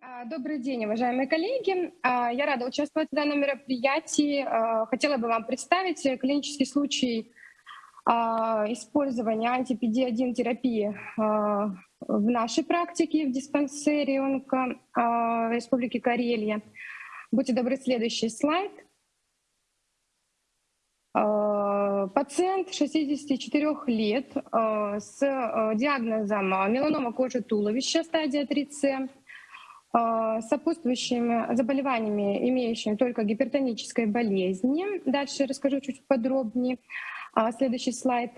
А, добрый день, уважаемые коллеги. А, я рада участвовать в данном мероприятии. А, хотела бы вам представить клинический случай использования антипди-1 терапии в нашей практике в диспансере онко Республики Карелия. Будьте добры, следующий слайд. Пациент 64 лет с диагнозом меланома кожи туловища стадия 3С а, сопутствующими заболеваниями, имеющими только гипертонической болезни. Дальше расскажу чуть подробнее. А, следующий слайд.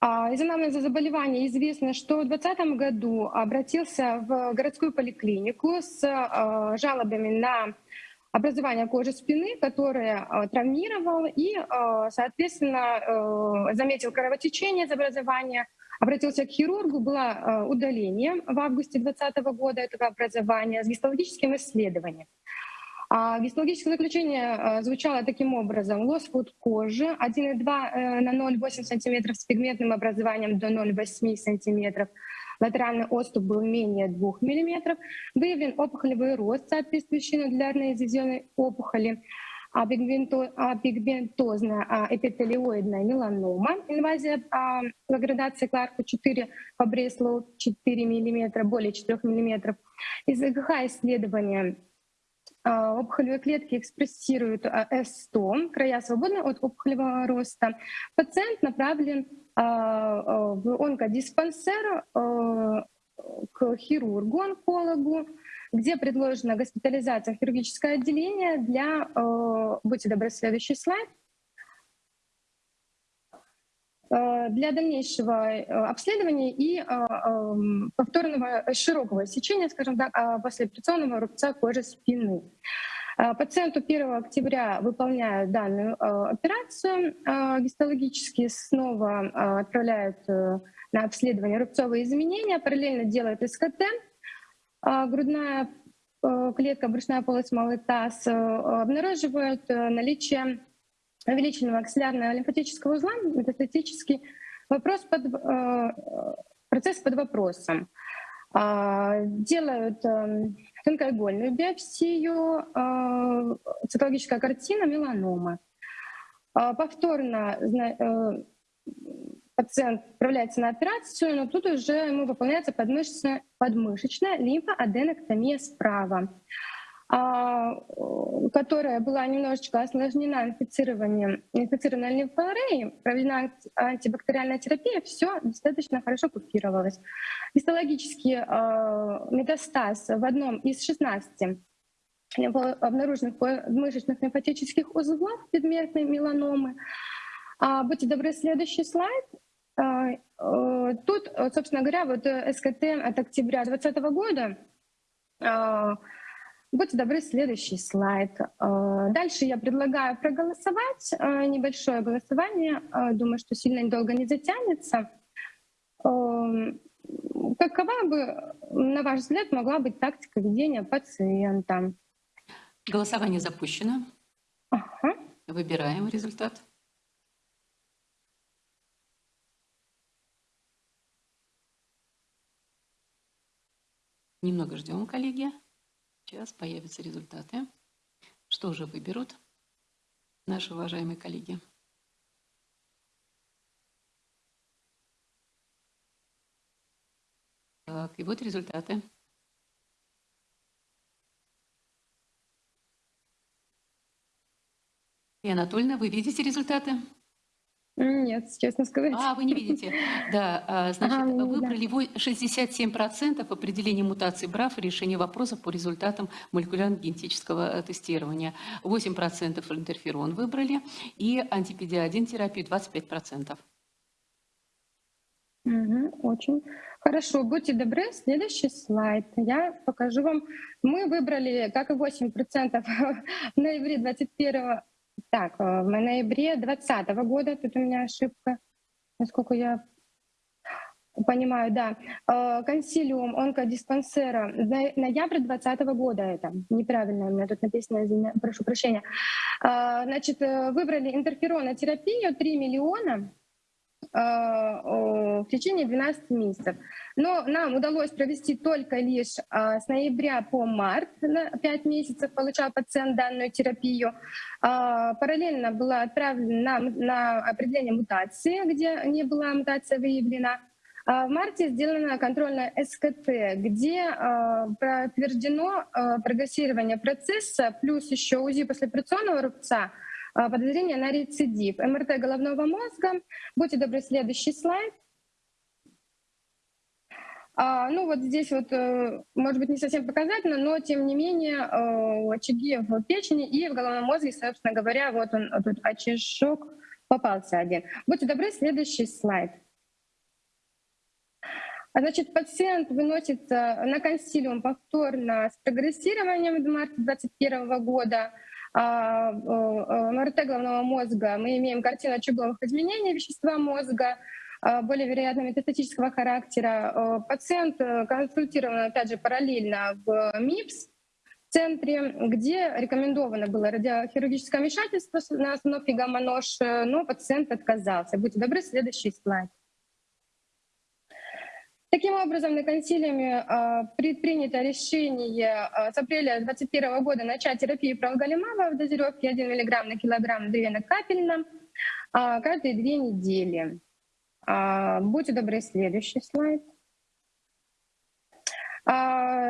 А, из анамнеза заболевания известно, что в 2020 году обратился в городскую поликлинику с жалобами на образование кожи спины, которое травмировал и, соответственно, заметил кровотечение из образования обратился к хирургу, было э, удаление в августе 2020 года этого образования с гистологическим исследованием. А гистологическое заключение э, звучало таким образом. Лоскут кожи 1,2 э, на 0,8 см с пигментным образованием до 0,8 см. Латеральный отступ был менее 2 мм. Выявлен опухолевый рост, соответствующий нодулярной изъеденной опухоли пигментозная эпителиоидная меланома, инвазия по градации Кларку 4 по Бреслоу 4 мм, более 4 мм. Из ЭГХ исследования опухолевые клетки экспрессируют С100, края свободны от опухолевого роста. Пациент направлен в онкодиспансер к хирургу, онкологу, где предложена госпитализация в хирургическое отделение для, будьте добры, следующий слайд, для дальнейшего э, обследования и эм, повторного широкого сечения, скажем так, а после операционного рубца кожи спины. Пациенту 1 октября выполняют данную операцию, гистологически снова отправляют на обследование рубцовые изменения, параллельно делают СКТ, грудная э, клетка, брюшная полость, малый таз э, обнаруживают э, наличие увеличенного аксиллярного лимфатического узла, метастатический вопрос под, процесс под вопросом. А, делают тонкоигольную биопсию, цитологическая картина меланомы. А, повторно пациент отправляется на операцию, но тут уже ему выполняется подмышечная, подмышечная лимфоаденоктомия справа, а, которая была немножечко осложнена инфицированием инфицированной лимфореей, проведена антибактериальная терапия, все достаточно хорошо купировалось. Гистологический а, метастаз в одном из 16 обнаруженных мышечных лимфатических узлов предметной меланомы. А, будьте добры, следующий слайд. А, э, тут, э, собственно говоря, вот э, СКТ от октября 2020 года. Будьте добры, следующий слайд. А, дальше я предлагаю проголосовать. Небольшое голосование. Думаю, что сильно недолго не затянется. Какова бы, на ваш взгляд, могла быть тактика ведения пациента? Голосование запущено. Ага. Выбираем результат. Немного ждем, коллеги. Сейчас появятся результаты. Что же выберут наши уважаемые коллеги? Так, и вот результаты. И Анатольевна, вы видите результаты? Нет, честно сказать. А, вы не видите. Да, а, значит, ага, выбрали да. 67% определения мутации БРАФ и решения вопросов по результатам молекулярно-генетического э, тестирования. 8% интерферон выбрали и антипедиа-1 терапию 25%. Угу, очень хорошо. Будьте добры, следующий слайд. Я покажу вам. Мы выбрали, как и 8% в ноябре 21 так, э, в ноябре 2020 года, тут у меня ошибка, насколько я понимаю, да. Э, консилиум онкодиспансера, ноябрь 2020 года это, неправильно у меня тут написано, прошу прощения. Э, значит, выбрали интерферонотерапию 3 миллиона, в течение 12 месяцев. Но нам удалось провести только лишь с ноября по март, на 5 месяцев получал пациент данную терапию. Параллельно была отправлена на, на определение мутации, где не была мутация выявлена. В марте сделана контрольная СКТ, где подтверждено прогрессирование процесса, плюс еще УЗИ послеоперационного рубца, подозрение на рецидив. МРТ головного мозга. Будьте добры, следующий слайд. А, ну вот здесь вот, э, может быть, не совсем показательно, но тем не менее э, очаги в печени и в головном мозге, собственно говоря, вот он, тут очажок попался один. Будьте добры, следующий слайд. А, значит, пациент выносится на консилиум повторно с прогрессированием в марте 2021 года. А, МРТ головного мозга мы имеем картину очаговых изменений вещества мозга, а, более вероятно метастатического характера. Пациент э, консультирован, опять же, параллельно в МИПС, центре, где рекомендовано было радиохирургическое вмешательство на остановке гамма-нож, э, но пациент отказался. Будьте добры, следующий слайд. Таким образом, на консилиуме э, предпринято решение э, с апреля 2021 года начать терапию пролголимаба в дозировке 1 мг на килограмм две капельно э, каждые две недели. Э, будьте добры, следующий слайд.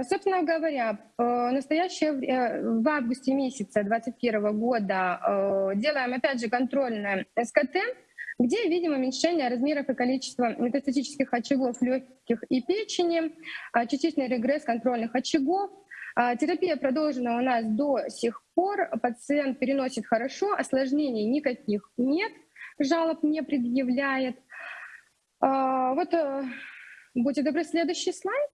Собственно говоря, в настоящее в августе месяца 2021 года uh, делаем опять же контрольное СКТ где видим уменьшение размеров и количества метастатических очагов легких и печени, а, частичный регресс контрольных очагов. А, терапия продолжена у нас до сих пор, пациент переносит хорошо, осложнений никаких нет, жалоб не предъявляет. А, вот, э, будьте добры, следующий слайд.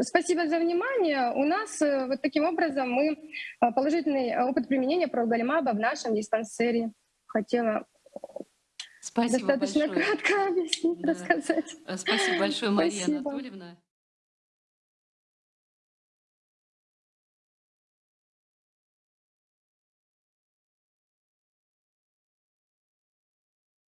Спасибо за внимание. У нас э, вот таким образом мы положительный опыт применения прогалимаба в нашем диспансере хотела Спасибо достаточно большое. кратко объяснить, да. рассказать. Спасибо большое, Мария Спасибо. Анатольевна.